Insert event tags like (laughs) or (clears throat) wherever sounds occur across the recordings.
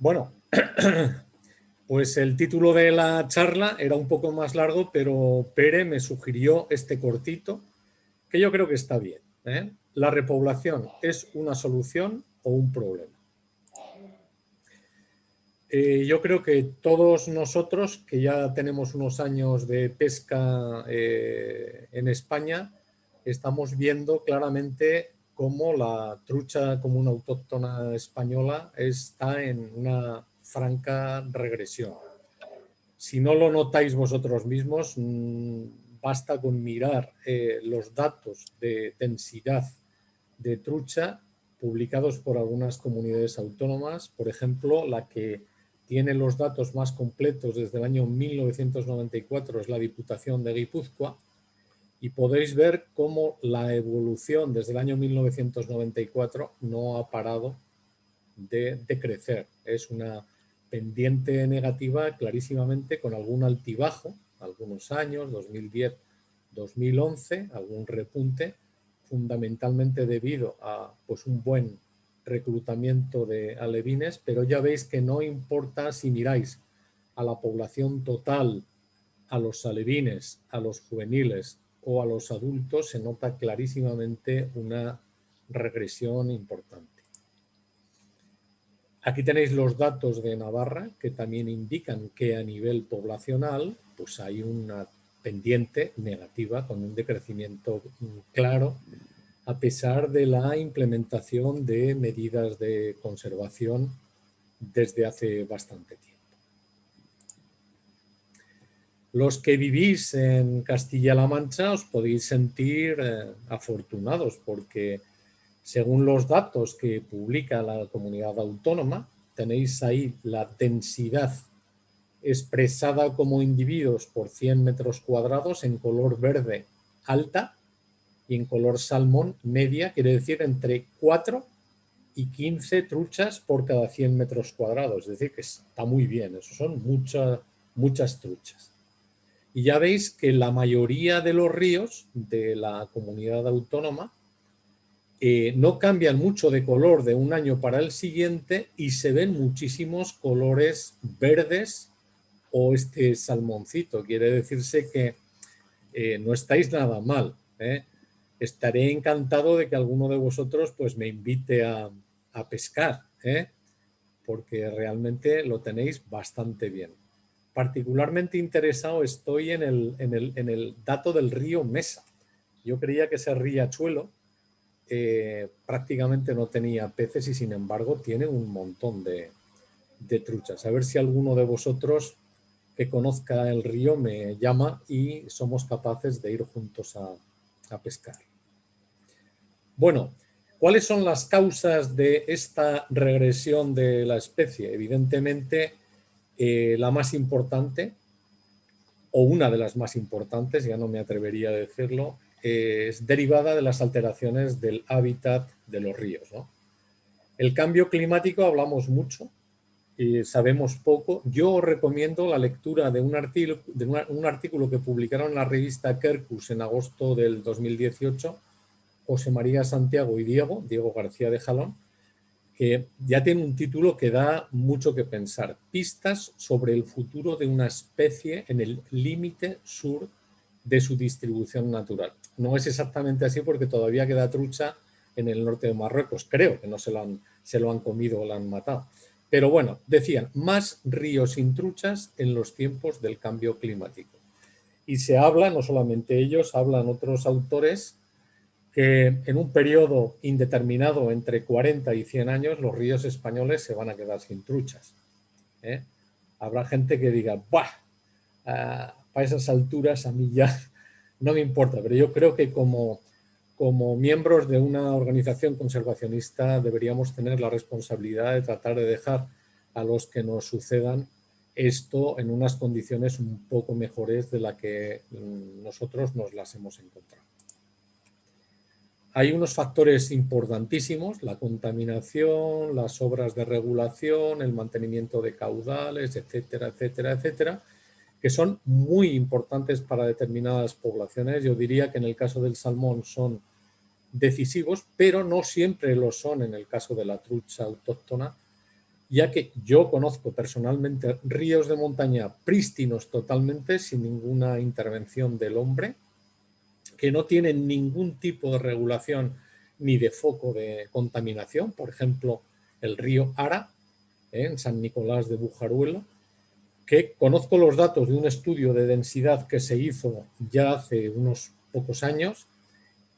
Bueno, (clears throat) pues el título de la charla era un poco más largo, pero Pere me sugirió este cortito, que yo creo que está bien. ¿eh? ¿La repoblación es una solución o un problema? Eh, yo creo que todos nosotros, que ya tenemos unos años de pesca eh, en España, estamos viendo claramente cómo la trucha común autóctona española está en una franca regresión. Si no lo notáis vosotros mismos, mm, basta con mirar eh, los datos de densidad de trucha publicados por algunas comunidades autónomas, por ejemplo, la que tiene los datos más completos desde el año 1994 es la Diputación de Guipúzcoa, y podéis ver cómo la evolución desde el año 1994 no ha parado de, crecer. Es una pendiente negativa clarísimamente con algún altibajo, algunos años, 2010, 2011, algún repunte, fundamentalmente debido a pues, un buen reclutamiento de alevines, pero ya veis que no importa si miráis a la población total, a los alevines, a los juveniles, o a los adultos se nota clarísimamente una regresión importante. Aquí tenéis los datos de Navarra que también indican que a nivel poblacional pues hay una pendiente negativa con un decrecimiento claro a pesar de la implementación de medidas de conservación desde hace bastante tiempo. Los que vivís en Castilla-La Mancha os podéis sentir eh, afortunados porque según los datos que publica la comunidad autónoma, tenéis ahí la densidad expresada como individuos por 100 metros cuadrados en color verde alta y en color salmón media, quiere decir entre 4 y 15 truchas por cada 100 metros cuadrados. Es decir, que está muy bien, eso son muchas muchas truchas. Y ya veis que la mayoría de los ríos de la comunidad autónoma eh, no cambian mucho de color de un año para el siguiente y se ven muchísimos colores verdes o este salmoncito. Quiere decirse que eh, no estáis nada mal. ¿eh? Estaré encantado de que alguno de vosotros pues, me invite a, a pescar, porque realmente lo tenéis bastante bien particularmente interesado estoy en el, en el, en el dato del río Mesa. Yo creía que ese riachuelo eh, prácticamente no tenía peces y sin embargo tiene un montón de, de, truchas. A ver si alguno de vosotros que conozca el río me llama y somos capaces de ir juntos a, a pescar. Bueno, ¿cuáles son las causas de esta regresión de la especie? Evidentemente eh, la más importante, o una de las más importantes, ya no me atrevería a decirlo, es derivada de las alteraciones del hábitat de los ríos. El cambio climático hablamos mucho, y sabemos poco. Yo os recomiendo la lectura de un, artículo, de un artículo que publicaron en la revista Kerkus en agosto del 2018, José María Santiago y Diego, Diego García de Jalón, que ya tiene un título que da mucho que pensar. Pistas sobre el futuro de una especie en el límite sur de su distribución natural. No es exactamente así porque todavía queda trucha en el norte de Marruecos. Creo que no se lo han, se lo han comido o la han matado. Pero bueno, decían, más ríos sin truchas en los tiempos del cambio climático. Y se habla, no solamente ellos, hablan otros autores que en un periodo indeterminado entre 40 y 100 años los ríos españoles se van a quedar sin truchas. ¿eh? Habrá gente que diga, ¡buah! para esas alturas a mí ya (laughs) no me importa, pero yo creo que como, como miembros de una organización conservacionista deberíamos tener la responsabilidad de tratar de dejar a los que nos sucedan esto en unas condiciones un poco mejores de la que mm, nosotros nos las hemos encontrado. Hay unos factores importantísimos, la contaminación, las obras de regulación, el mantenimiento de caudales, etcétera, etcétera, etcétera, que son muy importantes para determinadas poblaciones. Yo diría que en el caso del salmón son decisivos, pero no siempre lo son en el caso de la trucha autóctona, ya que yo conozco personalmente ríos de montaña prístinos totalmente, sin ninguna intervención del hombre, que no tienen ningún tipo de regulación ni de foco de contaminación, por ejemplo, el río Ara, ¿eh? en San Nicolás de Bujaruelo, que conozco los datos de un estudio de densidad que se hizo ya hace unos pocos años.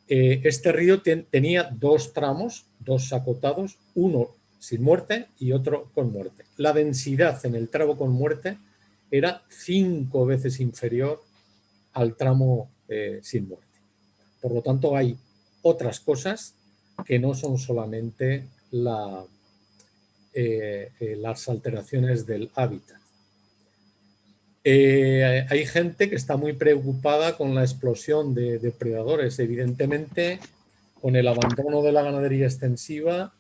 Eh, este río tenía dos tramos, dos acotados, uno sin muerte y otro con muerte. La densidad en el tramo con muerte era cinco veces inferior al tramo eh, sin muerte. Por lo tanto, hay otras cosas que no son solamente la, eh, eh, las alteraciones del hábitat. Eh, hay gente que está muy preocupada con la explosión de depredadores. Evidentemente, con el abandono de la ganadería extensiva,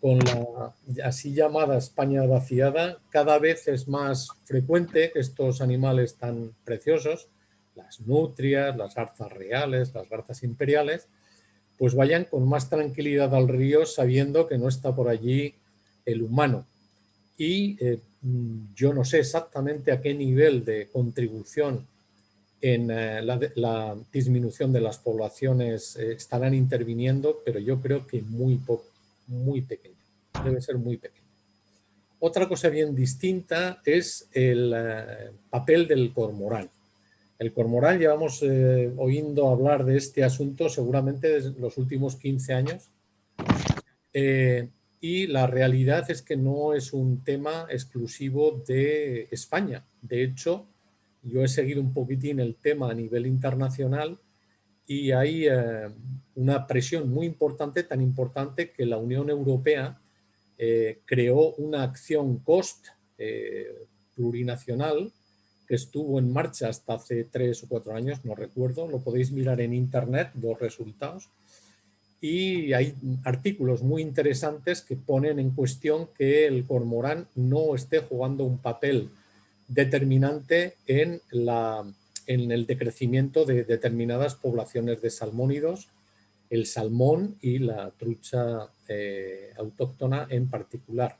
con la así llamada España vaciada, cada vez es más frecuente estos animales tan preciosos, las nutrias, las garzas reales, las garzas imperiales, pues vayan con más tranquilidad al río sabiendo que no está por allí el humano. Y eh, yo no sé exactamente a qué nivel de contribución en eh, la, disminución de las poblaciones eh, estarán interviniendo, pero yo creo que muy poco, muy pequeño, debe ser muy pequeño. Otra cosa bien distinta es el papel del cormorán. El cormorán, llevamos oyendo hablar de este asunto seguramente desde los últimos 15 años y la realidad es que no es un tema exclusivo de España. De hecho, yo he seguido un poquitín el tema a nivel internacional y hay eh, una presión muy importante, tan importante que la Unión Europea eh, creó una acción COST eh, plurinacional que estuvo en marcha hasta hace tres o cuatro años, no recuerdo, lo podéis mirar en internet, los resultados, y hay artículos muy interesantes que ponen en cuestión que el cormorán no esté jugando un papel determinante en, la, en el decrecimiento de determinadas poblaciones de salmónidos, el salmón y la trucha eh, autóctona en particular.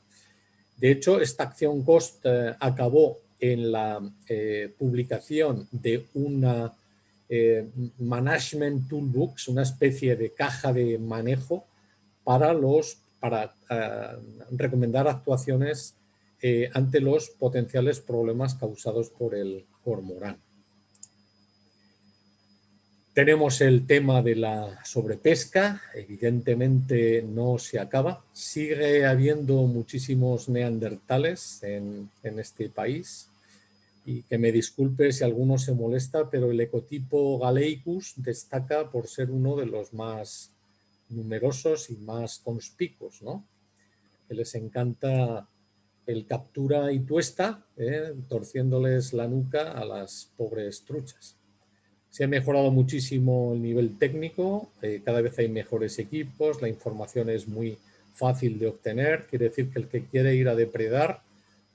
De hecho, esta acción COST eh, acabó en la eh, publicación de una eh, Management Toolbox, una especie de caja de manejo para, los, para eh, recomendar actuaciones ante los potenciales problemas causados por el cormorán. Tenemos el tema de la sobrepesca, evidentemente no se acaba. Sigue habiendo muchísimos neandertales en, este país y que me disculpe si alguno se molesta, pero el ecotipo Galeicus destaca por ser uno de los más numerosos y más conspicuos, ¿no? Que les encanta el captura y tuesta, ¿eh? torciéndoles la nuca a las pobres truchas. Se ha mejorado muchísimo el nivel técnico, eh, cada vez hay mejores equipos, la información es muy fácil de obtener, quiere decir que el que quiere ir a depredar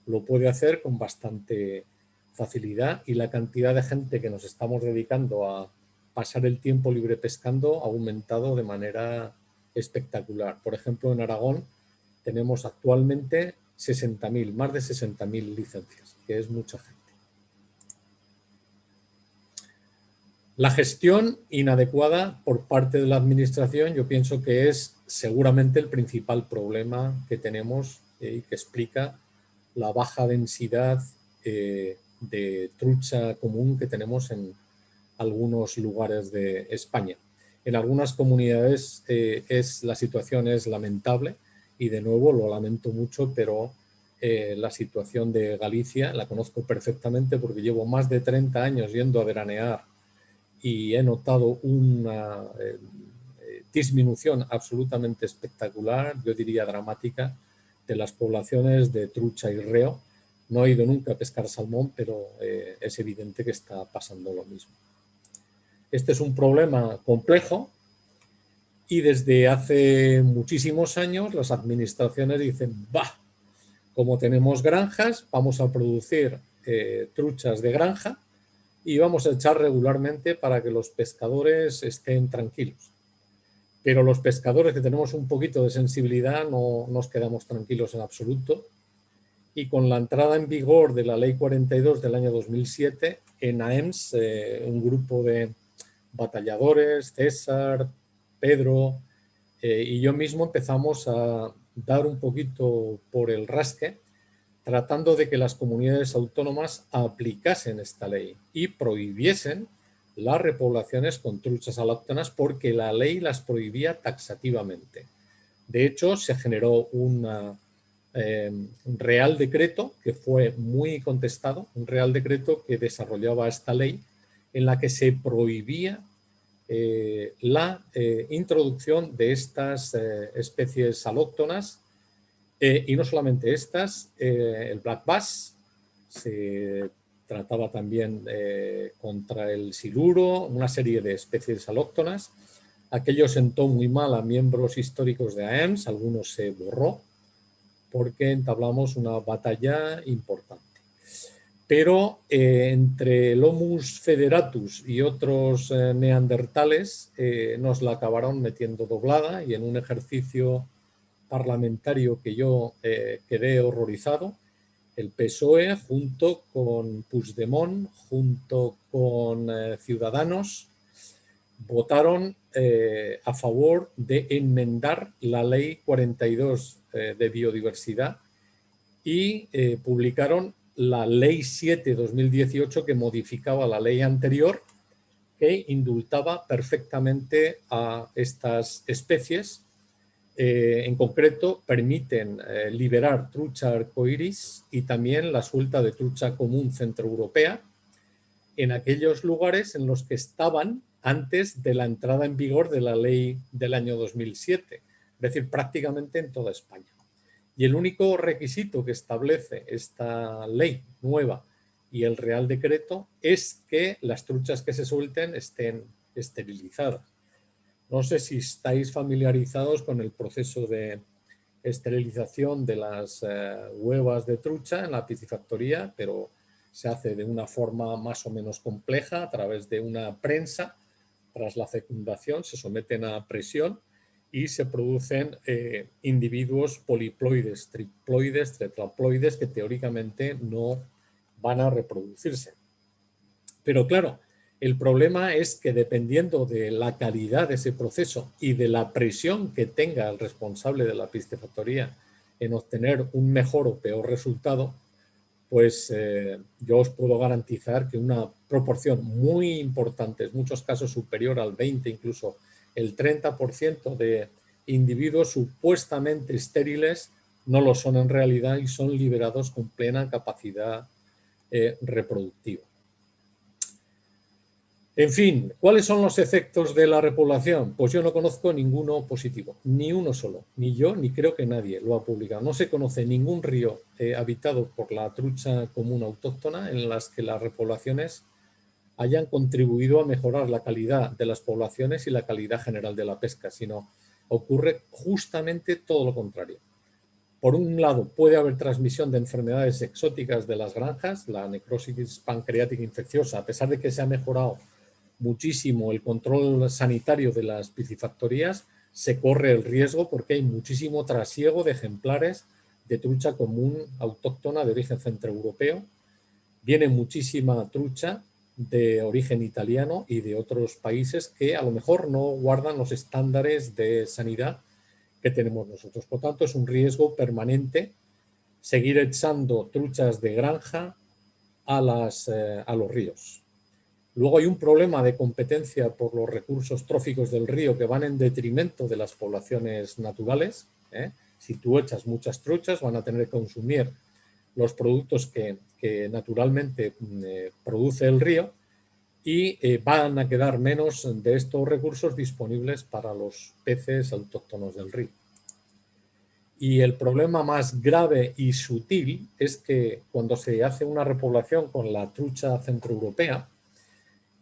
lo puede hacer con bastante facilidad y la cantidad de gente que nos estamos dedicando a pasar el tiempo libre pescando ha aumentado de manera espectacular. Por ejemplo, en Aragón tenemos actualmente 60.000, más de 60.000 licencias, que es mucha gente. La gestión inadecuada por parte de la administración yo pienso que es seguramente el principal problema que tenemos eh, y que explica la baja densidad eh, de trucha común que tenemos en algunos lugares de España. En algunas comunidades eh, es, la situación es lamentable y de nuevo lo lamento mucho, pero la situación de Galicia la conozco perfectamente porque llevo más de 30 años yendo a veranear y he notado una eh, disminución absolutamente espectacular, yo diría dramática, de las poblaciones de trucha y reo no he ido nunca a pescar salmón, pero eh, es evidente que está pasando lo mismo. Este es un problema complejo y desde hace muchísimos años las administraciones dicen, va, como tenemos granjas, vamos a producir eh, truchas de granja y vamos a echar regularmente para que los pescadores estén tranquilos. Pero los pescadores que tenemos un poquito de sensibilidad no nos quedamos tranquilos en absoluto y con la entrada en vigor de la Ley 42 del año 2007, en AEMS, eh, un grupo de batalladores, César, Pedro eh, y yo mismo empezamos a dar un poquito por el rasque tratando de que las comunidades autónomas aplicasen esta ley y prohibiesen las repoblaciones con truchas alóctonas porque la ley las prohibía taxativamente. De hecho, se generó eh, un real decreto que fue muy contestado, un real decreto que desarrollaba esta ley en la que se prohibía eh, la eh, introducción de estas especies alóctonas y no solamente estas, el black bass, se trataba también contra el siluro, una serie de especies alóctonas. Aquello sentó muy mal a miembros históricos de AEMS, algunos se borró, porque entablamos una batalla importante. Pero eh, entre el Homus federatus y otros eh, neandertales eh, nos la acabaron metiendo doblada y en un ejercicio parlamentario que yo quedé horrorizado, el PSOE junto con Puigdemont, junto con Ciudadanos, votaron a favor de enmendar la ley 42 eh, de biodiversidad y eh, publicaron la Ley 7-2018 que modificaba la ley anterior que indultaba perfectamente a estas especies. Eh, en concreto, permiten liberar trucha arcoiris y también la suelta de trucha común centroeuropea en aquellos lugares en los que estaban antes de la entrada en vigor de la ley del año 2007 es decir, prácticamente en toda España. Y el único requisito que establece esta ley nueva y el Real Decreto es que las truchas que se suelten estén esterilizadas. No sé si estáis familiarizados con el proceso de esterilización de las eh, huevas de trucha en la piscifactoría, pero se hace de una forma más o menos compleja a través de una prensa. Tras la fecundación se someten a presión y se producen eh, individuos poliploides, triploides, tetraploides que teóricamente no van a reproducirse. Pero claro, el problema es que dependiendo de la calidad de ese proceso y de la presión que tenga el responsable de la piscifactoría en obtener un mejor o peor resultado, pues eh, yo os puedo garantizar que una proporción muy importante, en muchos casos superior al 20, incluso el 30% de individuos supuestamente estériles no lo son en realidad y son liberados con plena capacidad eh, reproductiva. En fin, ¿cuáles son los efectos de la repoblación? Pues yo no conozco ninguno positivo, ni uno solo, ni yo ni creo que nadie lo ha publicado. No se conoce ningún río eh, habitado por la trucha común autóctona en las que las repoblaciones hayan contribuido a mejorar la calidad de las poblaciones y la calidad general de la pesca, sino ocurre justamente todo lo contrario. Por un lado, puede haber transmisión de enfermedades exóticas de las granjas, la necrosis pancreática infecciosa, a pesar de que se ha mejorado muchísimo el control sanitario de las piscifactorías, se corre el riesgo porque hay muchísimo trasiego de ejemplares de trucha común autóctona de origen centroeuropeo. Viene muchísima trucha de origen italiano y de otros países que a lo mejor no guardan los estándares de sanidad que tenemos nosotros. Por tanto, es un riesgo permanente seguir echando truchas de granja a, las, eh, a los ríos. Luego hay un problema de competencia por los recursos tróficos del río que van en detrimento de las poblaciones naturales. ¿eh? Si tú echas muchas truchas, van a tener que consumir los productos que, naturalmente mm, eh, produce el río y eh, van a quedar menos de estos recursos disponibles para los peces autóctonos del río. Y el problema más grave y sutil es que cuando se hace una repoblación con la trucha centroeuropea,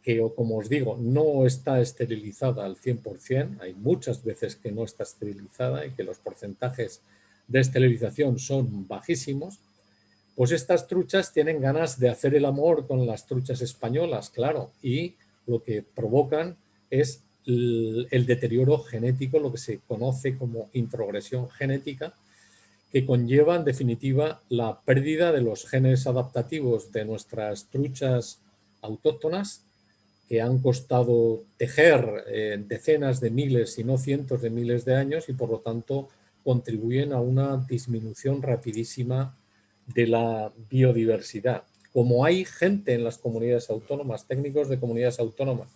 que como os digo no está esterilizada al 100%, hay muchas veces que no está esterilizada y que los porcentajes de esterilización son bajísimos, pues estas truchas tienen ganas de hacer el amor con las truchas españolas, claro, y lo que provocan es el, deterioro genético, lo que se conoce como introgresión genética, que conlleva en definitiva la pérdida de los genes adaptativos de nuestras truchas autóctonas que han costado tejer eh, decenas de miles, si no cientos de miles de años y por lo tanto contribuyen a una disminución rapidísima de la biodiversidad. Como hay gente en las comunidades autónomas, técnicos de comunidades autónomas,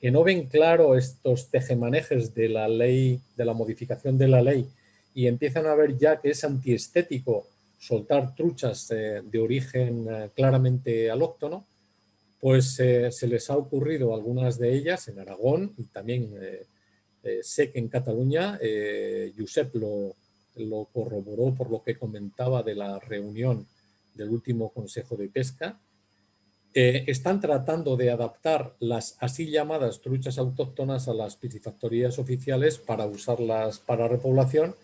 que no ven claro estos tejemanejes de la ley, de la modificación de la ley y empiezan a ver ya que es antiestético soltar truchas eh, de origen eh, claramente alóctono, pues eh, se les ha ocurrido algunas de ellas en Aragón y también sé que en Cataluña, Josep lo, lo corroboró por lo que comentaba de la reunión del último Consejo de Pesca, están tratando de adaptar las así llamadas truchas autóctonas a las piscifactorías oficiales para usarlas para repoblación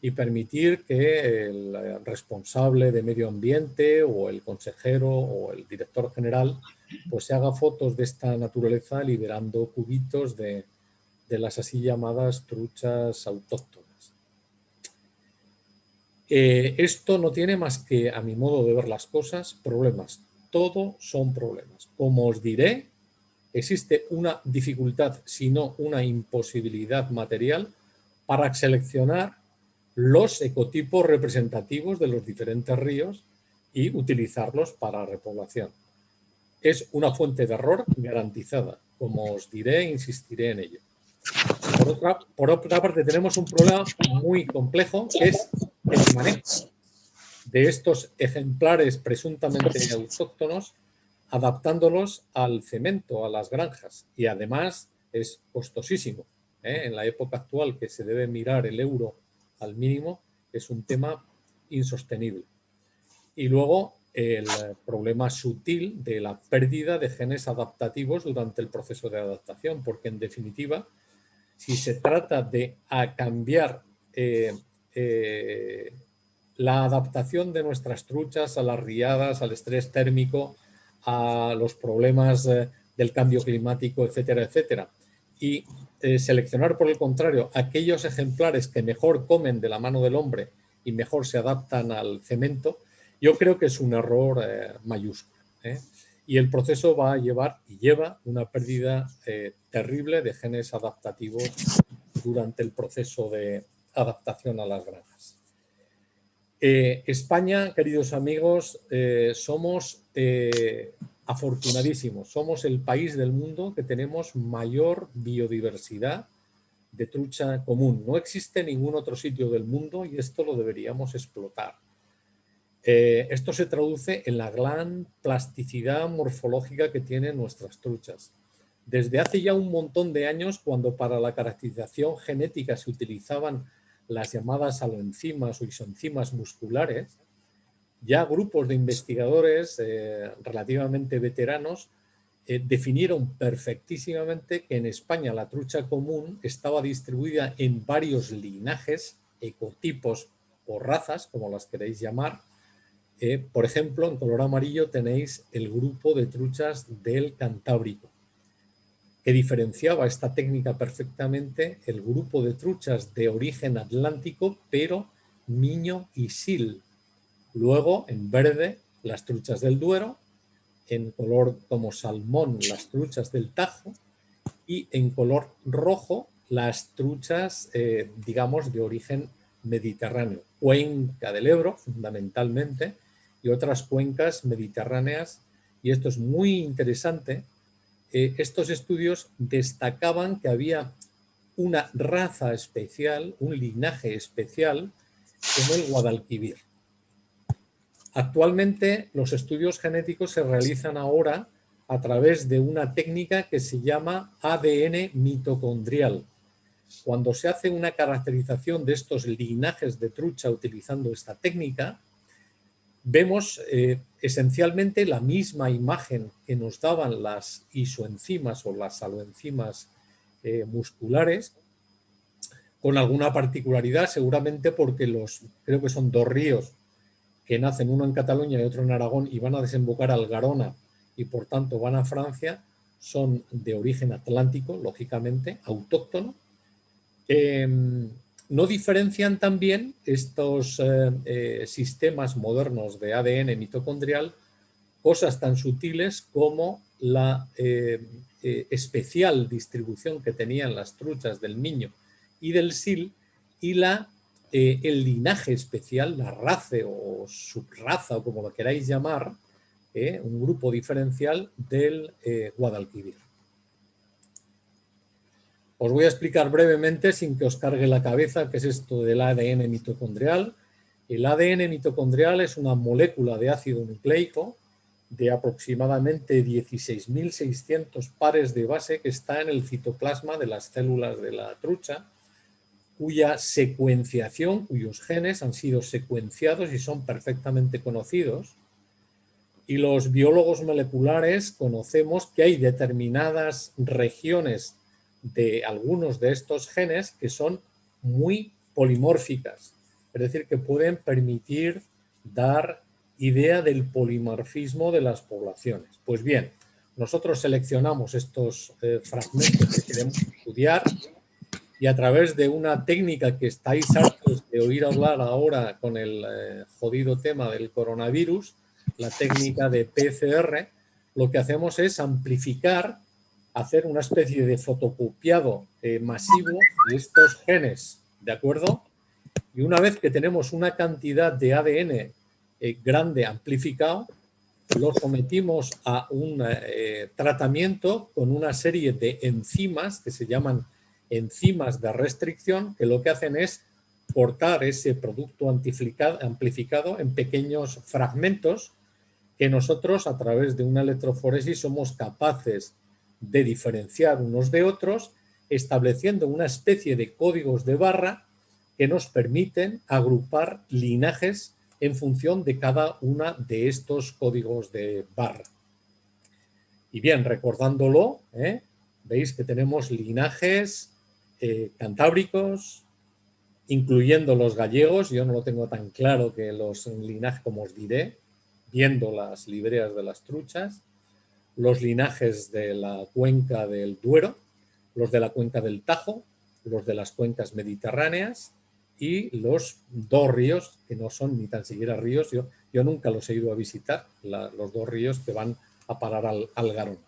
y permitir que el responsable de medio ambiente o el consejero o el director general pues se haga fotos de esta naturaleza liberando cubitos de, las así llamadas truchas autóctonas. Eh, esto no tiene más que, a mi modo de ver las cosas, problemas todo son problemas. Como os diré, existe una dificultad, si no una imposibilidad material para seleccionar los ecotipos representativos de los diferentes ríos y utilizarlos para repoblación. Es una fuente de error garantizada, como os diré insistiré en ello. Por otra, por otra parte, tenemos un problema muy complejo, que es el manejo de estos ejemplares presuntamente autóctonos, adaptándolos al cemento, a las granjas. Y además es costosísimo. ¿eh? En la época actual que se debe mirar el euro al mínimo, es un tema insostenible. Y luego el problema sutil de la pérdida de genes adaptativos durante el proceso de adaptación, porque en definitiva, si se trata de cambiar eh, eh, la adaptación de nuestras truchas a las riadas, al estrés térmico, a los problemas eh, del cambio climático, etcétera, etcétera. Y seleccionar, por el contrario, aquellos ejemplares que mejor comen de la mano del hombre y mejor se adaptan al cemento, yo creo que es un error eh, mayúsculo. Y el proceso va a llevar y lleva una pérdida terrible de genes adaptativos durante el proceso de adaptación a las granjas. Eh, España, queridos amigos, eh, somos eh, afortunadísimos. Somos el país del mundo que tenemos mayor biodiversidad de trucha común. No existe ningún otro sitio del mundo y esto lo deberíamos explotar. Esto se traduce en la gran plasticidad morfológica que tienen nuestras truchas. Desde hace ya un montón de años, cuando para la caracterización genética se utilizaban las llamadas aloenzimas o isoenzimas musculares, ya grupos de investigadores eh, relativamente veteranos eh, definieron perfectísimamente que en España la trucha común estaba distribuida en varios linajes, ecotipos o razas, como las queréis llamar. Eh, por ejemplo, en color amarillo tenéis el grupo de truchas del Cantábrico que diferenciaba esta técnica perfectamente el grupo de truchas de origen atlántico, pero Miño y Sil. Luego, en verde, las truchas del Duero, en color como salmón, las truchas del Tajo, y en color rojo, las truchas, eh, digamos, de origen mediterráneo. Cuenca del Ebro, fundamentalmente, y otras cuencas mediterráneas. Y esto es muy interesante eh, estos estudios destacaban que había una raza especial, un linaje especial, como el Guadalquivir. Actualmente los estudios genéticos se realizan ahora a través de una técnica que se llama ADN mitocondrial. Cuando se hace una caracterización de estos linajes de trucha utilizando esta técnica, vemos eh, esencialmente la misma imagen que nos daban las isoenzimas o las aloenzimas eh, musculares, con alguna particularidad, seguramente porque los, creo que son dos ríos que nacen, uno en Cataluña y otro en Aragón, y van a desembocar al Garona y por tanto van a Francia, son de origen atlántico, lógicamente, autóctono. Em, no diferencian también estos eh, eh, sistemas modernos de ADN mitocondrial cosas tan sutiles como la eh, especial distribución que tenían las truchas del niño y del sil y la, el linaje especial, la raza o subraza o como lo queráis llamar, un grupo diferencial del Guadalquivir. Os voy a explicar brevemente, sin que os cargue la cabeza, qué es esto del ADN mitocondrial. El ADN mitocondrial es una molécula de ácido nucleico de aproximadamente 16.600 pares de base que está en el citoplasma de las células de la trucha, cuya secuenciación, cuyos genes han sido secuenciados y son perfectamente conocidos. Y los biólogos moleculares conocemos que hay determinadas regiones de algunos de estos genes que son muy polimórficas, es decir, que pueden permitir dar idea del polimorfismo de las poblaciones. Pues bien, nosotros seleccionamos estos eh, fragmentos que queremos estudiar y a través de una técnica que estáis hartos de oír hablar ahora con el eh, jodido tema del coronavirus, la técnica de PCR, lo que hacemos es amplificar hacer una especie de fotocopiado eh, masivo de estos genes, ¿de acuerdo? Y una vez que tenemos una cantidad de ADN eh, grande amplificado, lo sometimos a un eh, tratamiento con una serie de enzimas que se llaman enzimas de restricción, que lo que hacen es cortar ese producto amplificado en pequeños fragmentos que nosotros a través de una electroforesis somos capaces de diferenciar unos de otros, estableciendo una especie de códigos de barra que nos permiten agrupar linajes en función de cada una de estos códigos de barra. Y bien, recordándolo, ¿eh? veis que tenemos linajes eh, cantábricos, incluyendo los gallegos, yo no lo tengo tan claro que los linajes, como os diré, viendo las libreas de las truchas, los linajes de la cuenca del Duero, los de la cuenca del Tajo, los de las cuencas mediterráneas y los dos ríos, que no son ni tan siquiera ríos, yo, yo nunca los he ido a visitar, los dos ríos que van a parar al, Garona.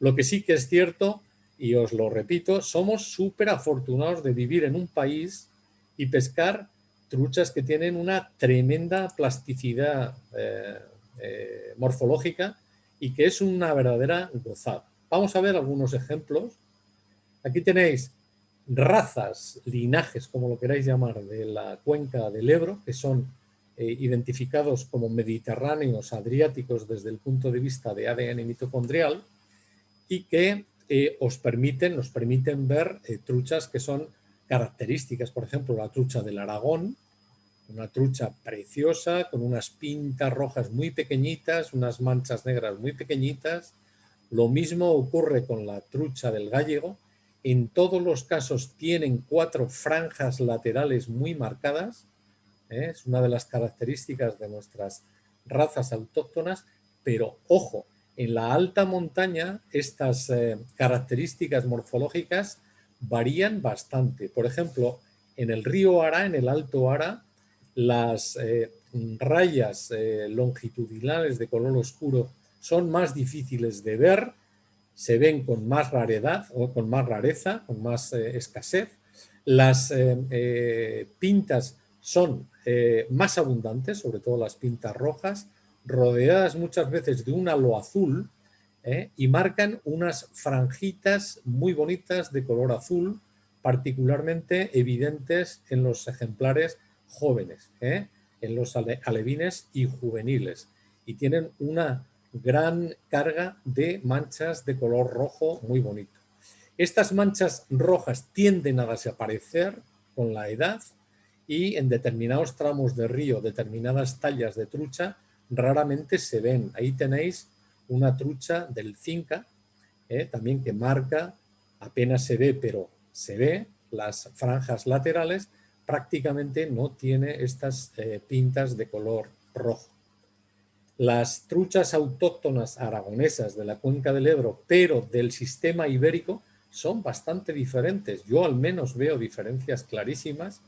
Lo que sí que es cierto, y os lo repito, somos súper afortunados de vivir en un país y pescar truchas que tienen una tremenda plasticidad eh, eh, morfológica y que es una verdadera gozada. Vamos a ver algunos ejemplos. Aquí tenéis razas, linajes, como lo queráis llamar, de la cuenca del Ebro, que son eh, identificados como mediterráneos adriáticos desde el punto de vista de ADN mitocondrial y que eh, os permiten, nos permiten ver eh, truchas que son características, por ejemplo, la trucha del Aragón, una trucha preciosa con unas pintas rojas muy pequeñitas, unas manchas negras muy pequeñitas. Lo mismo ocurre con la trucha del gallego. En todos los casos tienen cuatro franjas laterales muy marcadas. ¿eh? Es una de las características de nuestras razas autóctonas, pero ojo, en la alta montaña estas eh, características morfológicas varían bastante. Por ejemplo, en el río Ara, en el Alto Ara, las eh, rayas eh, longitudinales de color oscuro son más difíciles de ver, se ven con más raridad o con más rareza, con más eh, escasez. Las pintas son más abundantes, sobre todo las pintas rojas, rodeadas muchas veces de un halo azul y marcan unas franjitas muy bonitas de color azul, particularmente evidentes en los ejemplares jóvenes, ¿eh? en los alevines y juveniles, y tienen una gran carga de manchas de color rojo muy bonito. Estas manchas rojas tienden a desaparecer con la edad y en determinados tramos de río, determinadas tallas de trucha, raramente se ven. Ahí tenéis una trucha del Cinca, ¿eh? también que marca, apenas se ve, pero se ve las franjas laterales prácticamente no tiene estas eh, pintas de color rojo. Las truchas autóctonas aragonesas de la cuenca del Ebro, pero del sistema ibérico, son bastante diferentes. Yo al menos veo diferencias clarísimas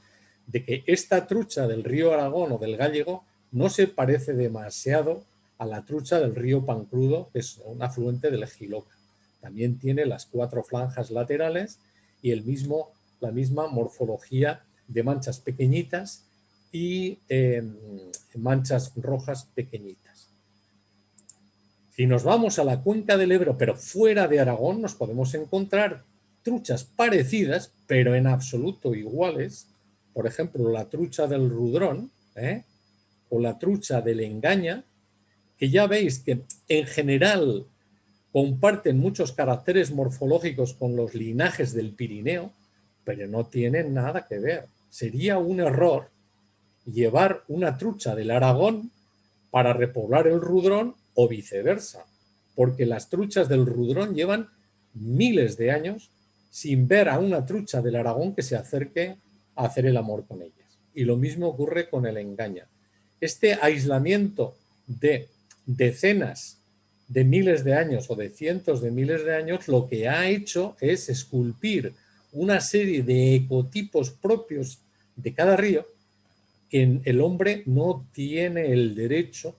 de que esta trucha del río Aragón o del Gallego no se parece demasiado a la trucha del río Pancrudo, que es un afluente del Giloca. También tiene las cuatro franjas laterales y el mismo, la misma morfología de manchas pequeñitas y em, manchas rojas pequeñitas. Si nos vamos a la cuenca del Ebro, pero fuera de Aragón, nos podemos encontrar truchas parecidas, pero en absoluto iguales. Por ejemplo, la trucha del Rudrón ¿eh? o la trucha del Engaña, que ya veis que en general comparten muchos caracteres morfológicos con los linajes del Pirineo, pero no tienen nada que ver. Sería un error llevar una trucha del Aragón para repoblar el Rudrón o viceversa, porque las truchas del Rudrón llevan miles de años sin ver a una trucha del Aragón que se acerque a hacer el amor con ellas. Y lo mismo ocurre con el engaña. Este aislamiento de decenas de miles de años o de cientos de miles de años, lo que ha hecho es esculpir una serie de ecotipos propios de cada río que el hombre no tiene el derecho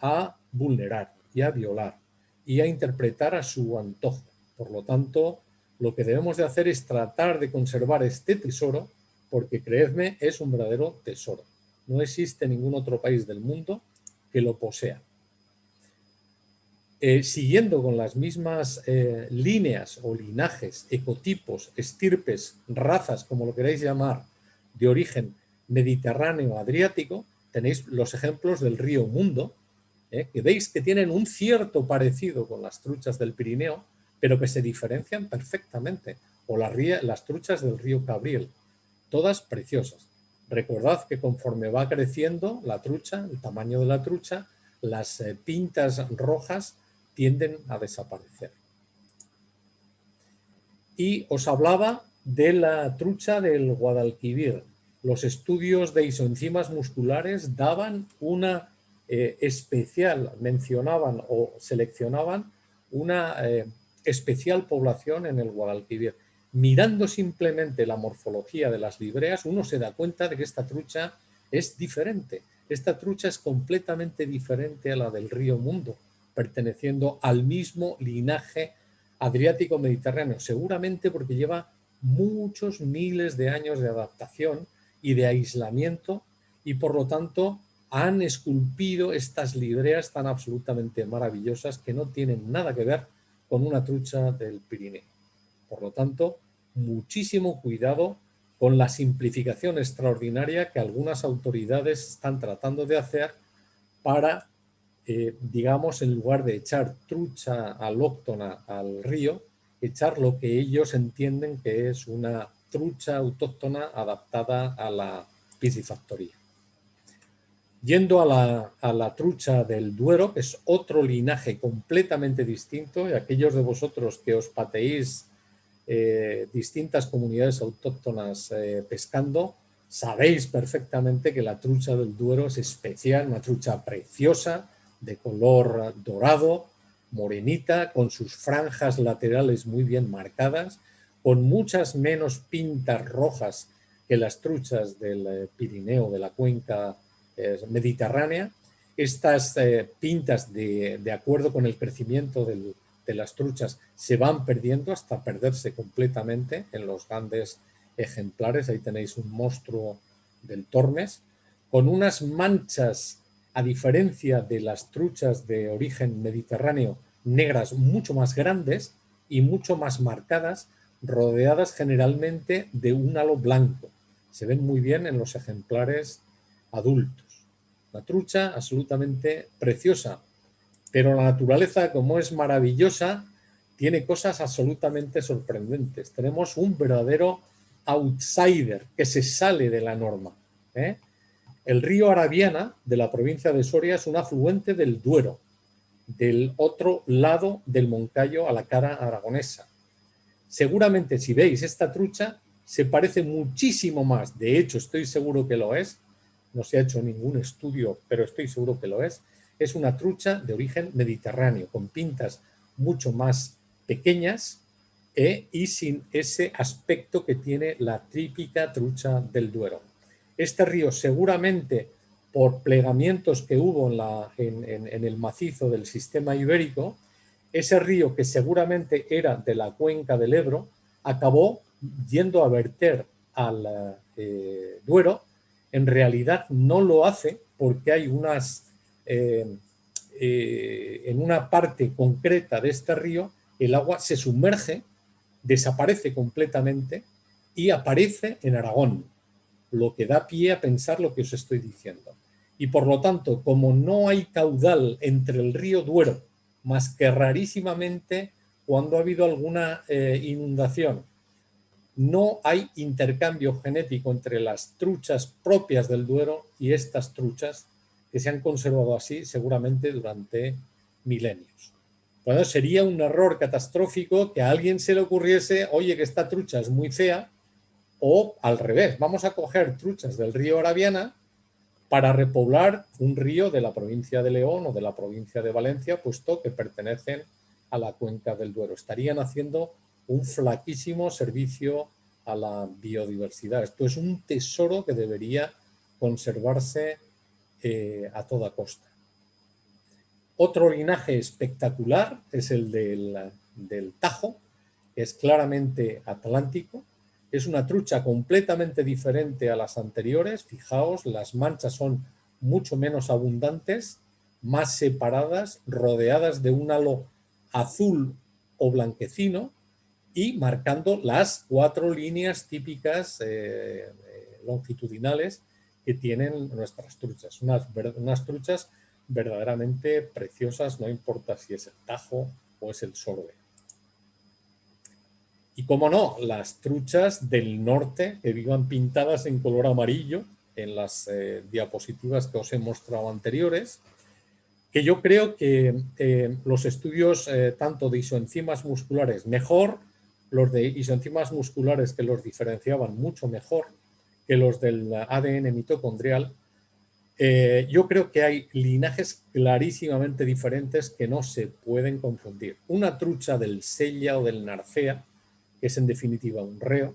a vulnerar y a violar y a interpretar a su antojo. Por lo tanto, lo que debemos de hacer es tratar de conservar este tesoro porque, creedme, es un verdadero tesoro. No existe ningún otro país del mundo que lo posea. Eh, siguiendo con las mismas eh, líneas o linajes, ecotipos, estirpes, razas, como lo queráis llamar, de origen mediterráneo adriático, tenéis los ejemplos del río Mundo, eh, que veis que tienen un cierto parecido con las truchas del Pirineo, pero que se diferencian perfectamente, o las, las truchas del río Cabriel, todas preciosas. Recordad que conforme va creciendo la trucha, el tamaño de la trucha, las pintas rojas tienden a desaparecer. Y os hablaba de la trucha del Guadalquivir. Los estudios de isoenzimas musculares daban una eh, especial, mencionaban o seleccionaban una eh, especial población en el Guadalquivir. Mirando simplemente la morfología de las libreas, uno se da cuenta de que esta trucha es diferente. Esta trucha es completamente diferente a la del río Mundo perteneciendo al mismo linaje adriático-mediterráneo, seguramente porque lleva muchos miles de años de adaptación y de aislamiento y por lo tanto han esculpido estas libreas tan absolutamente maravillosas que no tienen nada que ver con una trucha del Pirineo. Por lo tanto, muchísimo cuidado con la simplificación extraordinaria que algunas autoridades están tratando de hacer para eh, digamos, en lugar de echar trucha alóctona al río, echar lo que ellos entienden que es una trucha autóctona adaptada a la piscifactoría. Yendo a la, a la, trucha del Duero, que es otro linaje completamente distinto, y aquellos de vosotros que os pateéis eh, distintas comunidades autóctonas eh, pescando, sabéis perfectamente que la trucha del Duero es especial, una trucha preciosa, de color dorado, morenita, con sus franjas laterales muy bien marcadas, con muchas menos pintas rojas que las truchas del eh, Pirineo, de la cuenca eh, mediterránea. Estas eh, pintas, de, acuerdo con el crecimiento de las truchas, se van perdiendo hasta perderse completamente en los grandes ejemplares. Ahí tenéis un monstruo del Tormes, con unas manchas a diferencia de las truchas de origen mediterráneo negras mucho más grandes y mucho más marcadas, rodeadas generalmente de un halo blanco. Se ven muy bien en los ejemplares adultos. Una trucha absolutamente preciosa, pero la naturaleza, como es maravillosa, tiene cosas absolutamente sorprendentes. Tenemos un verdadero outsider que se sale de la norma. ¿eh? El río Arabiana de la provincia de Soria es un afluente del Duero, del otro lado del Moncayo a la cara aragonesa. Seguramente si veis esta trucha se parece muchísimo más, de hecho estoy seguro que lo es, no se ha hecho ningún estudio, pero estoy seguro que lo es, es una trucha de origen mediterráneo, con pintas mucho más pequeñas eh, y sin ese aspecto que tiene la típica trucha del Duero. Este río seguramente por plegamientos que hubo en, el macizo del sistema ibérico, ese río que seguramente era de la cuenca del Ebro, acabó yendo a verter al eh, Duero, en realidad no lo hace porque hay unas, eh, eh, en una parte concreta de este río, el agua se sumerge, desaparece completamente y aparece en Aragón, lo que da pie a pensar lo que os estoy diciendo. Y por lo tanto, como no hay caudal entre el río Duero, más que rarísimamente cuando ha habido alguna eh, inundación, no hay intercambio genético entre las truchas propias del Duero y estas truchas que se han conservado así seguramente durante milenios. Bueno, sería un error catastrófico que a alguien se le ocurriese, oye, que esta trucha es muy fea, o al revés, vamos a coger truchas del río Arabiana para repoblar un río de la provincia de León o de la provincia de Valencia, puesto que pertenecen a la cuenca del Duero. Estarían haciendo un flaquísimo servicio a la biodiversidad. Esto es un tesoro que debería conservarse eh, a toda costa. Otro linaje espectacular es el del, del Tajo, es claramente atlántico, es una trucha completamente diferente a las anteriores. Fijaos, las manchas son mucho menos abundantes, más separadas, rodeadas de un halo azul o blanquecino y marcando las cuatro líneas típicas eh, eh, longitudinales que tienen nuestras truchas. Unas, unas truchas verdaderamente preciosas, no importa si es el tajo o es el sorbe. Y cómo no, las truchas del norte que vivan pintadas en color amarillo en las eh, diapositivas que os he mostrado anteriores, que yo creo que eh, los estudios eh, tanto de isoenzimas musculares, mejor los de isoenzimas musculares que los diferenciaban mucho mejor que los del ADN mitocondrial, yo creo que hay linajes clarísimamente diferentes que no se pueden confundir. Una trucha del Sella o del Narcea que es en definitiva un reo,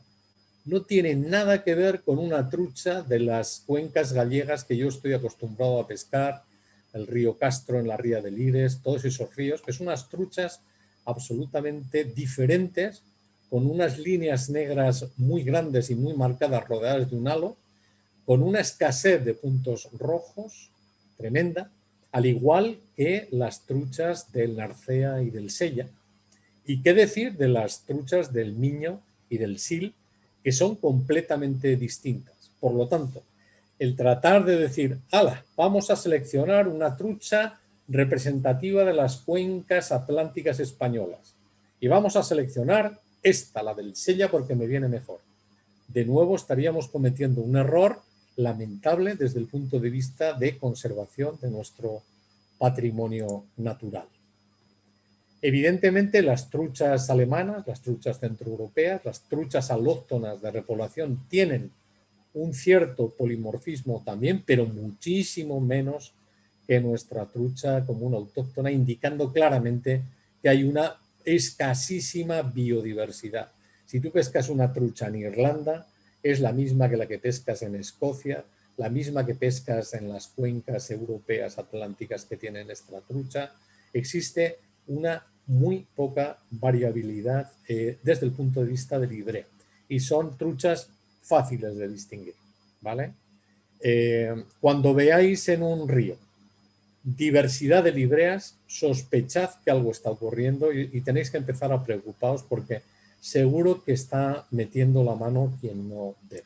no tiene nada que ver con una trucha de las cuencas gallegas que yo estoy acostumbrado a pescar, el río Castro en la ría de Lires, todos esos ríos, que son unas truchas absolutamente diferentes, con unas líneas negras muy grandes y muy marcadas rodeadas de un halo, con una escasez de puntos rojos tremenda, al igual que las truchas del Narcea y del Sella, y qué decir de las truchas del Miño y del Sil, que son completamente distintas. Por lo tanto, el tratar de decir, ala, vamos a seleccionar una trucha representativa de las cuencas atlánticas españolas y vamos a seleccionar esta, la del Sella, porque me viene mejor. De nuevo estaríamos cometiendo un error lamentable desde el punto de vista de conservación de nuestro patrimonio natural. Evidentemente las truchas alemanas, las truchas centroeuropeas, las truchas alóctonas de repoblación tienen un cierto polimorfismo también, pero muchísimo menos que nuestra trucha común autóctona, indicando claramente que hay una escasísima biodiversidad. Si tú pescas una trucha en Irlanda, es la misma que la que pescas en Escocia, la misma que pescas en las cuencas europeas atlánticas que tienen esta trucha. Existe una muy poca variabilidad eh, desde el punto de vista del libre y son truchas fáciles de distinguir. ¿vale? Eh, cuando veáis en un río diversidad de libreas, sospechad que algo está ocurriendo y, y, tenéis que empezar a preocuparos porque seguro que está metiendo la mano quien no debe.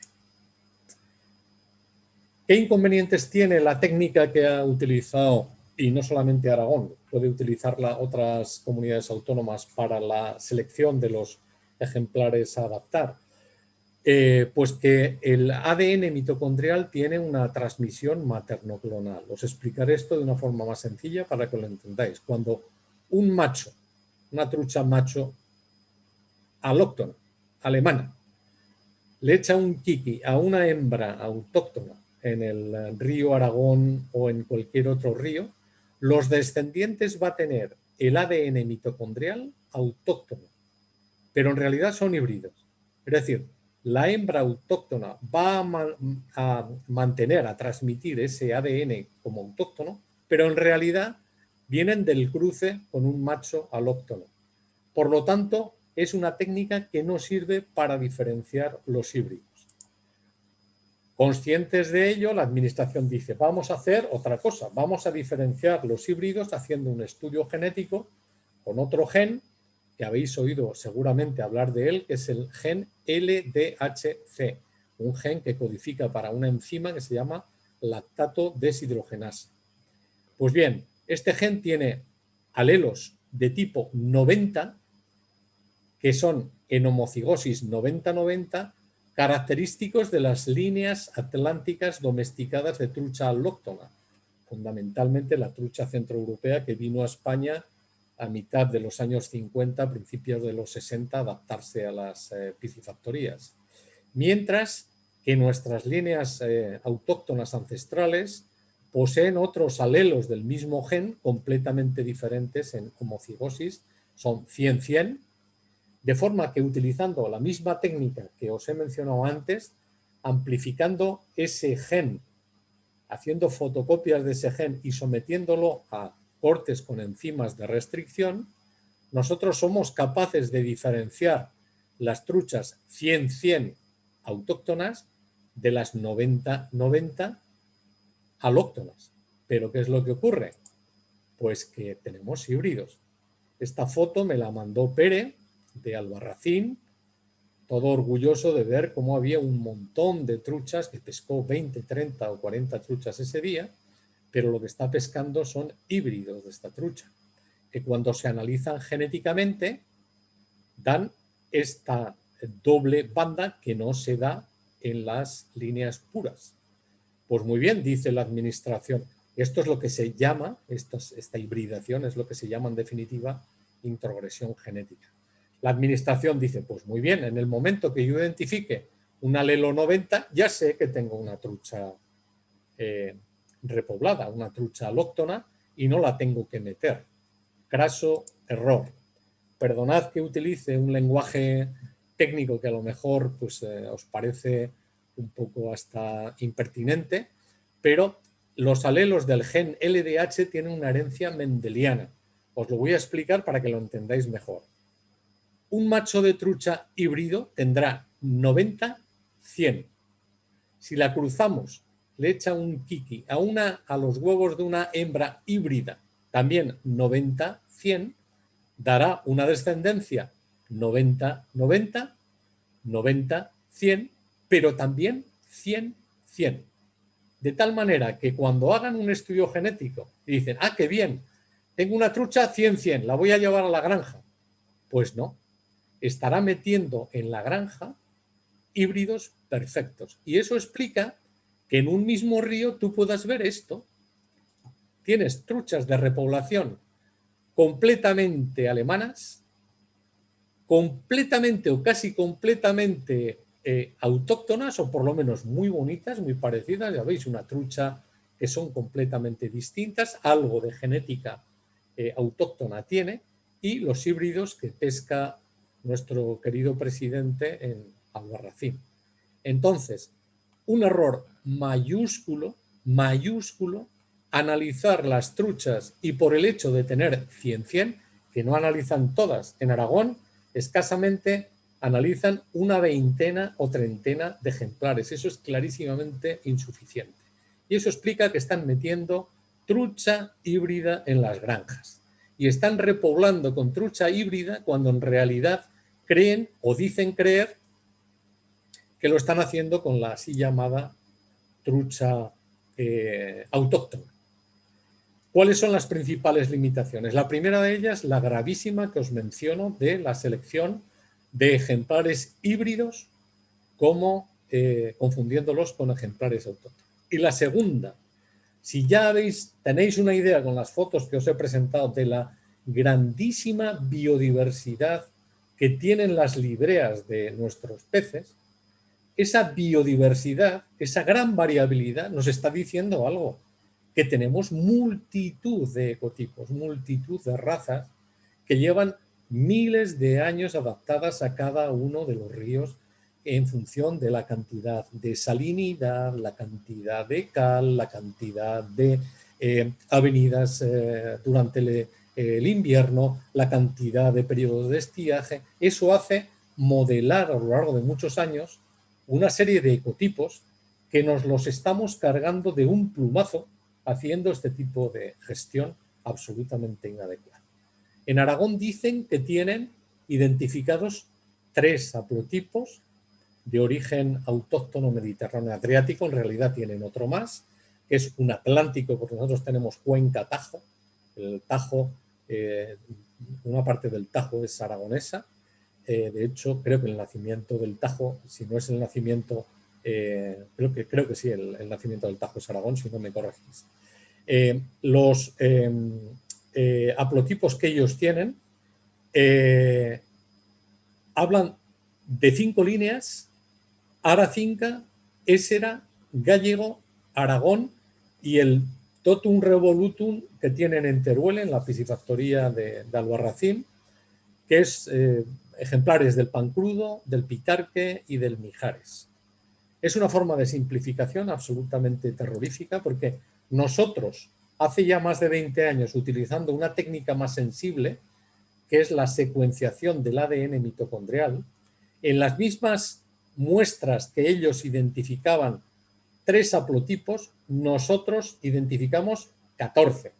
¿Qué inconvenientes tiene la técnica que ha utilizado y no solamente Aragón, puede utilizarla otras comunidades autónomas para la selección de los ejemplares a adaptar. Eh, pues que el ADN mitocondrial tiene una transmisión materno-clonal. Os explicaré esto de una forma más sencilla para que lo entendáis. Cuando un macho, una trucha macho alóctona, alemana, le echa un kiki a una hembra autóctona en el río Aragón o en cualquier otro río, los descendientes va a tener el ADN mitocondrial autóctono, pero en realidad son híbridos. Es decir, la hembra autóctona va a, mantener, a transmitir ese ADN como autóctono, pero en realidad vienen del cruce con un macho alóctono. Por lo tanto, es una técnica que no sirve para diferenciar los híbridos. Conscientes de ello, la administración dice, vamos a hacer otra cosa, vamos a diferenciar los híbridos haciendo un estudio genético con otro gen que habéis oído seguramente hablar de él, que es el gen LDHC, un gen que codifica para una enzima que se llama lactato deshidrogenasa. Pues bien, este gen tiene alelos de tipo 90, que son en homocigosis 90-90, característicos de las líneas atlánticas domesticadas de trucha alóctona, fundamentalmente la trucha centroeuropea que vino a España a mitad de los años 50, principios de los 60, adaptarse a las eh, piscifactorías. Mientras que nuestras líneas eh, autóctonas ancestrales poseen otros alelos del mismo gen completamente diferentes en homocigosis, son 100-100, de forma que utilizando la misma técnica que os he mencionado antes, amplificando ese gen, haciendo fotocopias de ese gen y sometiéndolo a cortes con enzimas de restricción, nosotros somos capaces de diferenciar las truchas 100-100 autóctonas de las 90-90 alóctonas. ¿Pero qué es lo que ocurre? Pues que tenemos híbridos. Esta foto me la mandó Pere de Albarracín, todo orgulloso de ver cómo había un montón de truchas, que pescó 20, 30 o 40 truchas ese día, pero lo que está pescando son híbridos de esta trucha, que cuando se analizan genéticamente dan esta doble banda que no se da en las líneas puras. Pues muy bien, dice la administración, esto es lo que se llama, esta hibridación es lo que se llama en definitiva introgresión genética. La administración dice, pues muy bien, en el momento que yo identifique un alelo 90, ya sé que tengo una trucha eh, repoblada, una trucha alóctona, y no la tengo que meter. Craso error. Perdonad que utilice un lenguaje técnico que a lo mejor pues, eh, os parece un poco hasta impertinente, pero los alelos del gen LDH tienen una herencia mendeliana. Os lo voy a explicar para que lo entendáis mejor. Un macho de trucha híbrido tendrá 90-100. Si la cruzamos le echa un kiki a, una, a los huevos de una hembra híbrida, también 90-100, dará una descendencia 90-90, 90-100, pero también 100-100. De tal manera que cuando hagan un estudio genético y dicen, ah, qué bien, tengo una trucha 100-100, la voy a llevar a la granja. Pues no, estará metiendo en la granja híbridos perfectos. Y eso explica que en un mismo río tú puedas ver esto. Tienes truchas de repoblación completamente alemanas, completamente o casi completamente eh, autóctonas o por lo menos muy bonitas, muy parecidas. Ya veis, una trucha que son completamente distintas, algo de genética eh, autóctona tiene y los híbridos que pesca nuestro querido presidente en Albarracín. Entonces, un error mayúsculo, mayúsculo, analizar las truchas y por el hecho de tener 100-100, que no analizan todas en Aragón, escasamente analizan una veintena o treintena de ejemplares. Eso es clarísimamente insuficiente. Y eso explica que están metiendo trucha híbrida en las granjas. Y están repoblando con trucha híbrida cuando en realidad creen o dicen creer que lo están haciendo con la así llamada trucha eh, autóctona. ¿Cuáles son las principales limitaciones? La primera de ellas, la gravísima que os menciono de la selección de ejemplares híbridos como eh, confundiéndolos con ejemplares autóctonos. Y la segunda, si ya veis, tenéis una idea con las fotos que os he presentado de la grandísima biodiversidad que tienen las libreas de nuestros peces, esa biodiversidad, esa gran variabilidad nos está diciendo algo, que tenemos multitud de ecotipos, multitud de razas que llevan miles de años adaptadas a cada uno de los ríos en función de la cantidad de salinidad, la cantidad de cal, la cantidad de eh, avenidas eh, durante el, invierno, la cantidad de periodos de estiaje. Eso hace modelar a lo largo de muchos años una serie de ecotipos que nos los estamos cargando de un plumazo haciendo este tipo de gestión absolutamente inadecuada. En Aragón dicen que tienen identificados tres haplotipos de origen autóctono mediterráneo adriático, en realidad tienen otro más, que es un atlántico, porque nosotros tenemos cuenca Tajo, el Tajo, eh, una parte del Tajo es aragonesa, eh, de hecho creo que el nacimiento del Tajo, si no es el nacimiento, eh, creo, que, creo que sí, el, nacimiento del Tajo es Aragón, si no me corregís. los haplotipos que ellos tienen hablan de cinco líneas Aracinca, Ésera, Gallego, Aragón y el Totum Revolutum que tienen en Teruel, en la piscifactoría de, Albarracín, que es eh, ejemplares del pan crudo, del pitarque y del mijares. Es una forma de simplificación absolutamente terrorífica porque nosotros, hace ya más de 20 años, utilizando una técnica más sensible, que es la secuenciación del ADN mitocondrial, en las mismas muestras que ellos identificaban tres haplotipos, nosotros identificamos 14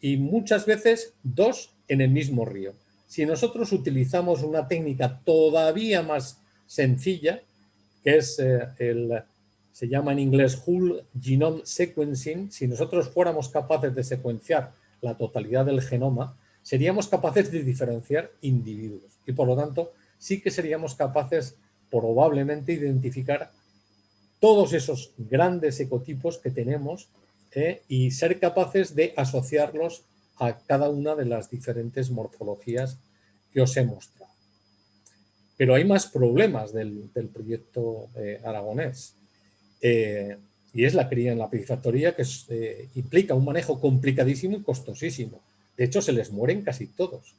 y muchas veces dos en el mismo río. Si nosotros utilizamos una técnica todavía más sencilla, que es eh, el, se llama en inglés Whole Genome Sequencing, si nosotros fuéramos capaces de secuenciar la totalidad del genoma, seríamos capaces de diferenciar individuos y por lo tanto sí que seríamos capaces probablemente identificar todos esos grandes ecotipos que tenemos eh, y ser capaces de asociarlos a cada una de las diferentes morfologías que os he mostrado. Pero hay más problemas del, proyecto eh, aragonés. Eh, y es la cría en la piscifactoría que implica un manejo complicadísimo y costosísimo. De hecho, se les mueren casi todos.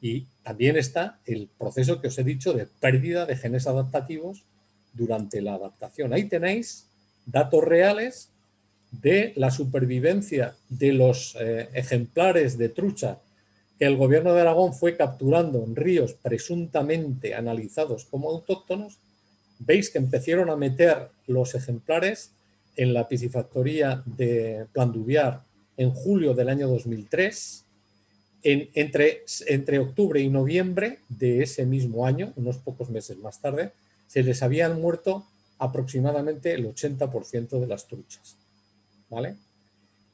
Y también está el proceso que os he dicho de pérdida de genes adaptativos durante la adaptación. Ahí tenéis datos reales de la supervivencia de los eh, ejemplares de trucha que el gobierno de Aragón fue capturando en ríos presuntamente analizados como autóctonos. Veis que empezaron a meter los ejemplares en la piscifactoría de Planduviar en julio del año 2003 entre, entre octubre y noviembre de ese mismo año, unos pocos meses más tarde, se les habían muerto aproximadamente el 80% de las truchas. ¿vale?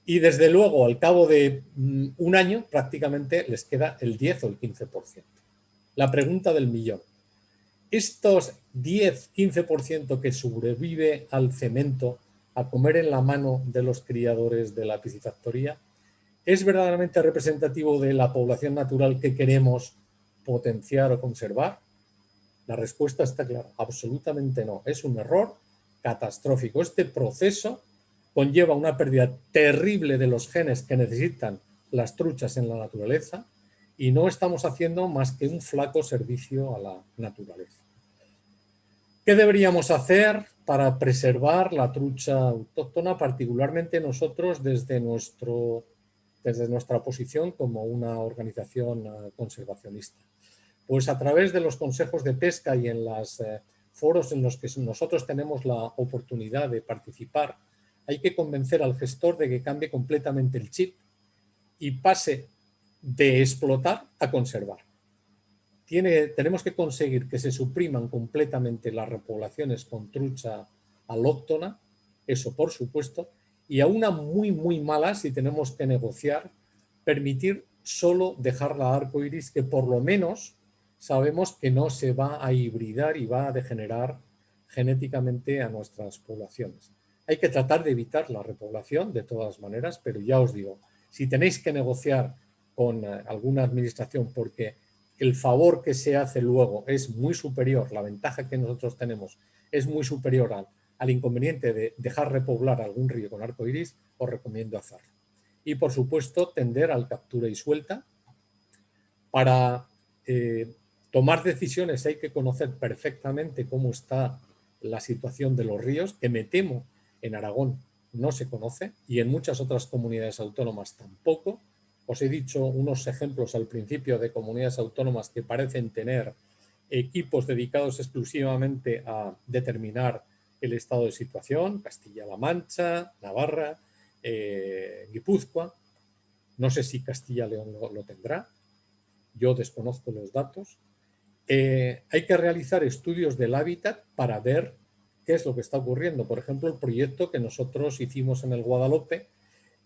Y desde luego, al cabo de mm, un año, prácticamente les queda el 10 o el 15%. La pregunta del millón. Estos 10-15% que sobrevive al cemento, a comer en la mano de los criadores de la piscifactoría, ¿Es verdaderamente representativo de la población natural que queremos potenciar o conservar? La respuesta está clara, absolutamente no. Es un error catastrófico. Este proceso conlleva una pérdida terrible de los genes que necesitan las truchas en la naturaleza y no estamos haciendo más que un flaco servicio a la naturaleza. ¿Qué deberíamos hacer para preservar la trucha autóctona, particularmente nosotros desde nuestro desde nuestra posición como una organización eh, conservacionista. Pues a través de los consejos de pesca y en los eh, foros en los que nosotros tenemos la oportunidad de participar, hay que convencer al gestor de que cambie completamente el chip y pase de explotar a conservar. Tiene, tenemos que conseguir que se supriman completamente las repoblaciones con trucha alóctona, eso por supuesto, y a una muy, muy mala, si tenemos que negociar, permitir solo dejar la arco iris, que por lo menos sabemos que no se va a hibridar y va a degenerar genéticamente a nuestras poblaciones. Hay que tratar de evitar la repoblación de todas maneras, pero ya os digo, si tenéis que negociar con eh, alguna administración porque el favor que se hace luego es muy superior, la ventaja que nosotros tenemos es muy superior al inconveniente de dejar repoblar algún río con arco iris, os recomiendo hacerlo. Y por supuesto, tender al captura y suelta para eh, tomar decisiones hay que conocer perfectamente cómo está la situación de los ríos, que me temo en Aragón no se conoce y en muchas otras comunidades autónomas tampoco. Os he dicho unos ejemplos al principio de comunidades autónomas que parecen tener equipos dedicados exclusivamente a determinar el estado de situación, Castilla-La Mancha, Navarra, eh, Guipúzcoa. No sé si Castilla-León lo, tendrá, yo desconozco los datos. Eh, hay que realizar estudios del hábitat para ver qué es lo que está ocurriendo. Por ejemplo, el proyecto que nosotros hicimos en el Guadalupe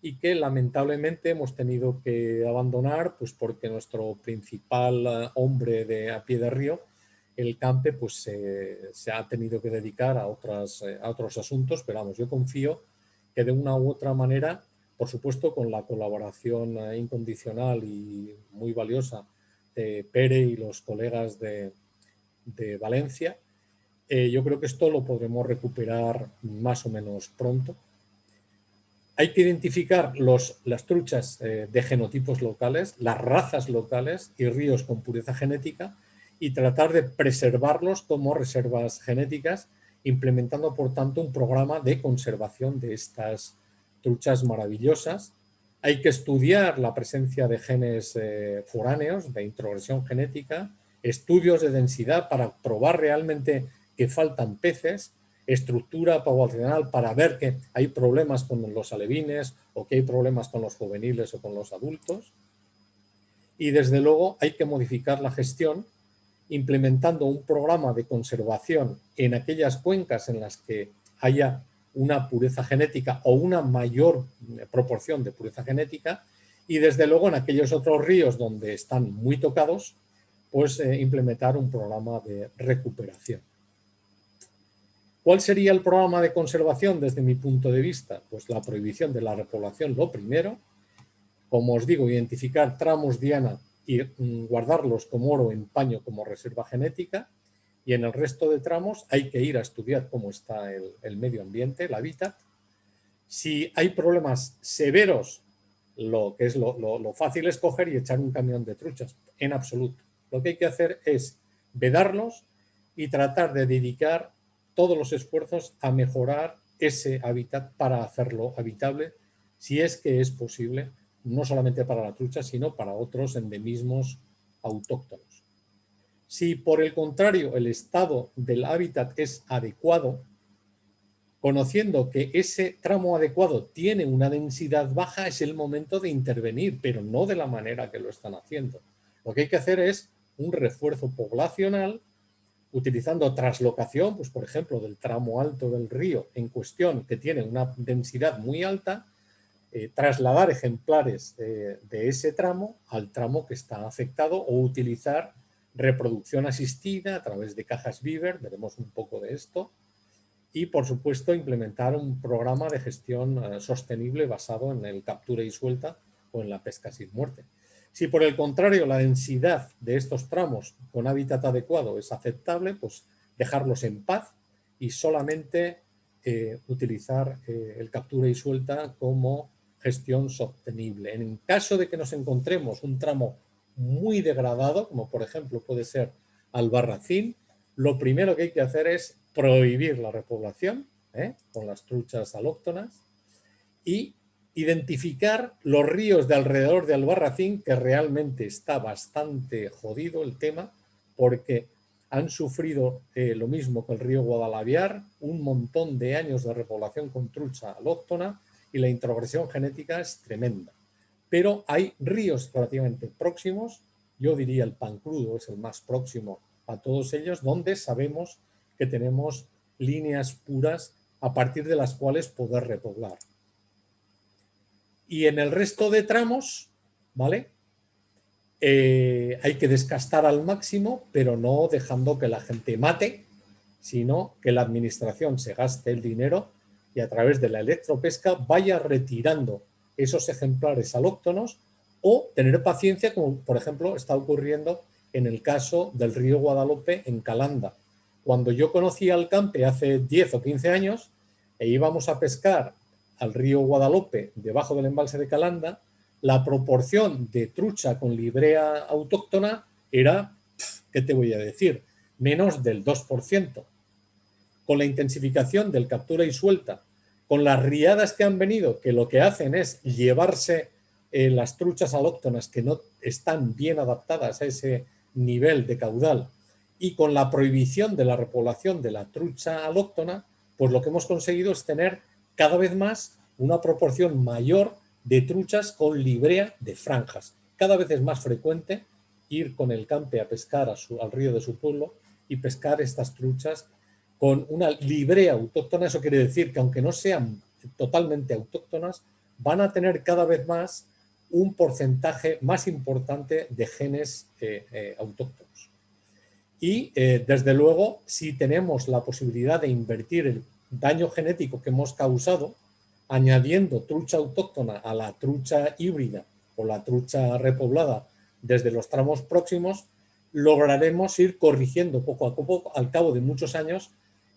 y que lamentablemente hemos tenido que abandonar pues porque nuestro principal eh, hombre de a pie de río, el campe, pues se ha tenido que dedicar a, otras, eh, a otros asuntos, pero vamos, yo confío que de una u otra manera, por supuesto con la colaboración incondicional y muy valiosa de Pere y los colegas de, de Valencia, eh, yo creo que esto lo podremos recuperar más o menos pronto. Hay que identificar los, las truchas eh, de genotipos locales, las razas locales y ríos con pureza genética y tratar de preservarlos como reservas genéticas, implementando por tanto un programa de conservación de estas truchas maravillosas. Hay que estudiar la presencia de genes eh, foráneos, de introgresión genética, estudios de densidad para probar realmente que faltan peces, estructura poblacional para ver que hay problemas con los alevines o que hay problemas con los juveniles o con los adultos. Y desde luego hay que modificar la gestión implementando un programa de conservación en aquellas cuencas en las que haya una pureza genética o una mayor proporción de pureza genética y desde luego en aquellos otros ríos donde están muy tocados, pues eh, implementar un programa de recuperación. ¿Cuál sería el programa de conservación desde mi punto de vista? Pues la prohibición de la repoblación, lo primero. Como os digo, identificar tramos diana y mm, guardarlos como oro en paño como reserva genética. Y en el resto de tramos hay que ir a estudiar cómo está el, medio ambiente, el hábitat. Si hay problemas severos, lo que es lo, lo fácil es coger y echar un camión de truchas, en absoluto. Lo que hay que hacer es vedarlos y tratar de dedicar todos los esfuerzos a mejorar ese hábitat para hacerlo habitable, si es que es posible, no solamente para la trucha, sino para otros endemismos autóctonos. Si por el contrario el estado del hábitat es adecuado, conociendo que ese tramo adecuado tiene una densidad baja, es el momento de intervenir, pero no de la manera que lo están haciendo. Lo que hay que hacer es un refuerzo poblacional utilizando traslocación, pues por ejemplo, del tramo alto del río en cuestión, que tiene una densidad muy alta, eh, trasladar ejemplares de ese tramo al tramo que está afectado o utilizar reproducción asistida a través de cajas Beaver, veremos un poco de esto, y por supuesto implementar un programa de gestión eh, sostenible basado en el captura y suelta o en la pesca sin muerte. Si por el contrario la densidad de estos tramos con hábitat adecuado es aceptable, pues dejarlos en paz y solamente eh, utilizar eh, el captura y suelta como gestión sostenible. En caso de que nos encontremos un tramo muy degradado, como por ejemplo puede ser Albarracín, lo primero que hay que hacer es prohibir la repoblación ¿eh? con las truchas alóctonas y identificar los ríos de alrededor de Albarracín, que realmente está bastante jodido el tema, porque han sufrido eh, lo mismo que el río Guadalaviar, un montón de años de repoblación con trucha alóctona y la introgresión genética es tremenda. Pero hay ríos relativamente próximos, yo diría el Pancrudo es el más próximo a todos ellos, donde sabemos que tenemos líneas puras a partir de las cuales poder repoblar. Y en el resto de tramos, ¿vale? Eh, hay que descastar al máximo, pero no dejando que la gente mate, sino que la administración se gaste el dinero y a través de la electropesca vaya retirando esos ejemplares alóctonos o tener paciencia, como por ejemplo está ocurriendo en el caso del río Guadalupe en Calanda. Cuando yo conocí al campe hace 10 o 15 años e íbamos a pescar al río Guadalupe, debajo del embalse de Calanda, la proporción de trucha con librea autóctona era ¿qué te voy a decir? Menos del 2%. Con la intensificación del captura y suelta, con las riadas que han venido, que lo que hacen es llevarse eh, las truchas alóctonas que no están bien adaptadas a ese nivel de caudal y con la prohibición de la repoblación de la trucha alóctona, pues lo que hemos conseguido es tener cada vez más una proporción mayor de truchas con librea de franjas. Cada vez es más frecuente ir con el campe a pescar al río de su pueblo y pescar estas truchas con una librea autóctona. Eso quiere decir que aunque no sean totalmente autóctonas, van a tener cada vez más un porcentaje más importante de genes eh, eh, autóctonos. Y eh, desde luego, si tenemos la posibilidad de invertir el daño genético que hemos causado, añadiendo trucha autóctona a la trucha híbrida o la trucha repoblada desde los tramos próximos, lograremos ir corrigiendo poco a poco, al cabo de muchos años,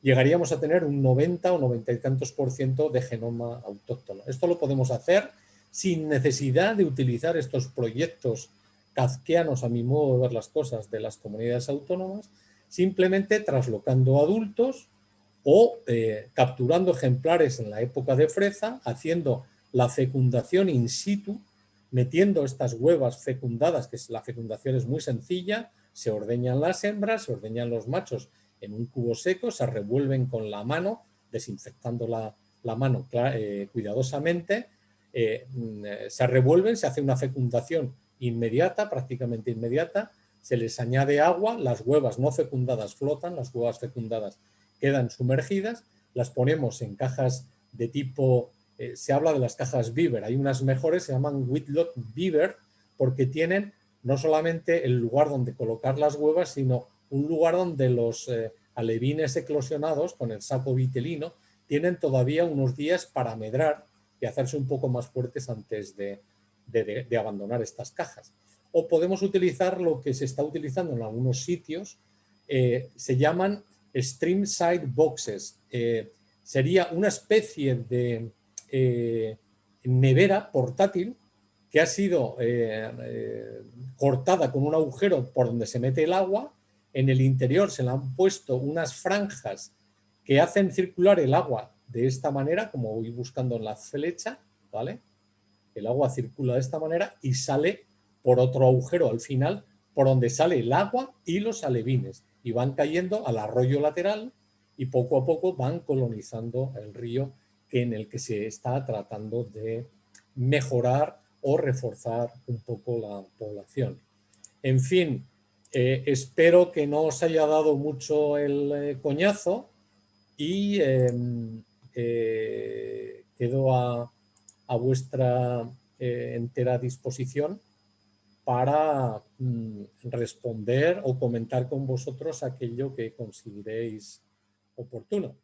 llegaríamos a tener un 90 o 90 y tantos por ciento de genoma autóctono. Esto lo podemos hacer sin necesidad de utilizar estos proyectos kafkianos, a mi modo de ver las cosas, de las comunidades autónomas, simplemente traslocando adultos o eh, capturando ejemplares en la época de freza, haciendo la fecundación in situ, metiendo estas huevas fecundadas, que la fecundación es muy sencilla, se ordeñan las hembras, se ordeñan los machos en un cubo seco, se revuelven con la mano, desinfectando la, mano eh, cuidadosamente, eh, mm, se revuelven, se hace una fecundación inmediata, prácticamente inmediata, se les añade agua, las huevas no fecundadas flotan, las huevas fecundadas quedan sumergidas, las ponemos en cajas de tipo, eh, se habla de las cajas Beaver, hay unas mejores, se llaman Whitlock Beaver, porque tienen no solamente el lugar donde colocar las huevas, sino un lugar donde los eh, alevines eclosionados con el saco vitelino tienen todavía unos días para medrar y hacerse un poco más fuertes antes de, abandonar estas cajas. O podemos utilizar lo que se está utilizando en algunos sitios, eh, se llaman stream side boxes. Eh, sería una especie de nevera portátil que ha sido cortada con un agujero por donde se mete el agua. En el interior se le han puesto unas franjas que hacen circular el agua de esta manera, como voy buscando en la flecha, ¿vale? El agua circula de esta manera y sale por otro agujero al final, por donde sale el agua y los alevines. Y van cayendo al arroyo lateral y poco a poco van colonizando el río en el que se está tratando de mejorar o reforzar un poco la población. En fin, eh, espero que no os haya dado mucho el eh, coñazo y em, eh, quedo a, vuestra entera disposición para mm, responder o comentar con vosotros aquello que consideréis oportuno.